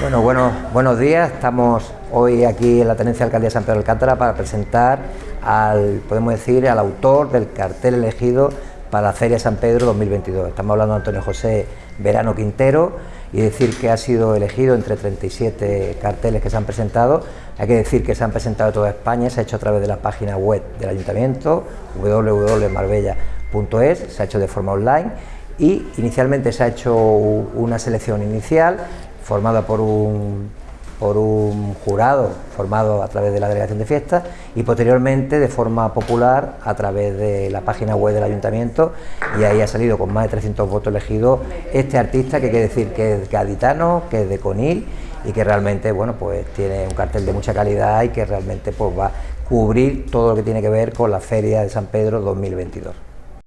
Bueno, bueno, buenos días. Estamos hoy aquí en la Tenencia de Alcaldía de San Pedro de Alcántara para presentar al, podemos decir, al autor del cartel elegido para la Feria San Pedro 2022. Estamos hablando de Antonio José Verano Quintero y decir que ha sido elegido entre 37 carteles que se han presentado. Hay que decir que se han presentado toda España, se ha hecho a través de la página web del Ayuntamiento, www.marbella.es, se ha hecho de forma online y inicialmente se ha hecho una selección inicial formada por un, por un jurado formado a través de la delegación de fiestas y posteriormente de forma popular a través de la página web del ayuntamiento y ahí ha salido con más de 300 votos elegidos este artista que quiere decir que es gaditano, que es de Conil y que realmente bueno pues tiene un cartel de mucha calidad y que realmente pues va a cubrir todo lo que tiene que ver con la Feria de San Pedro 2022.